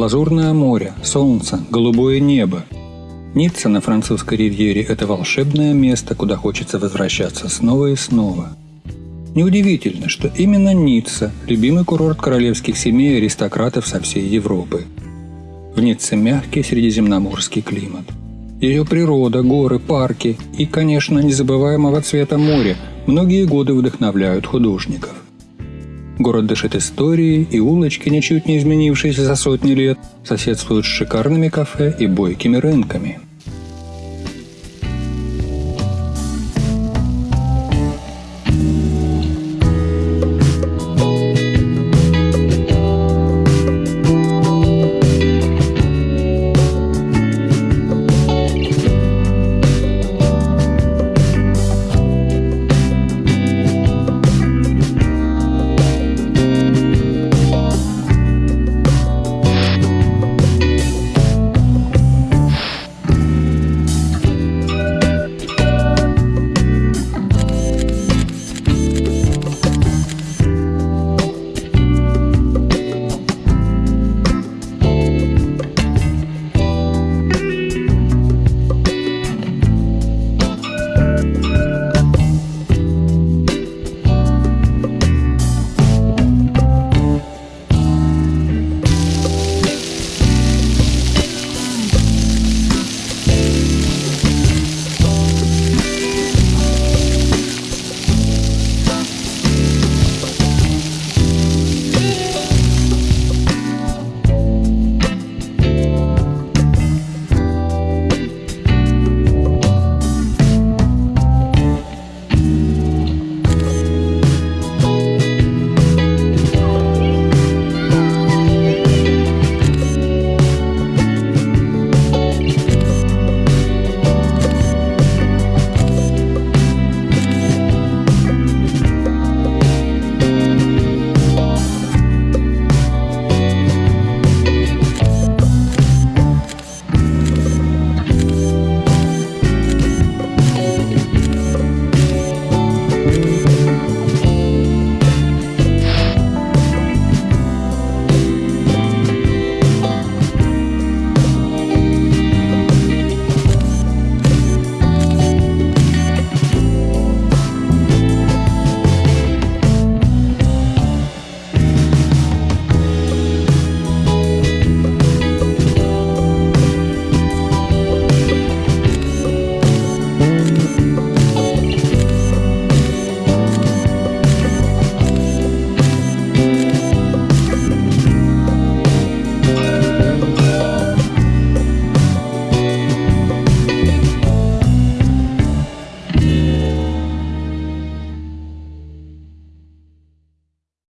Лазурное море, солнце, голубое небо. Ницца на французской ривьере – это волшебное место, куда хочется возвращаться снова и снова. Неудивительно, что именно Ницца – любимый курорт королевских семей и аристократов со всей Европы. В Ницце мягкий средиземноморский климат. Ее природа, горы, парки и, конечно, незабываемого цвета моря многие годы вдохновляют художников. Город дышит историей, и улочки, ничуть не изменившиеся за сотни лет, соседствуют с шикарными кафе и бойкими рынками –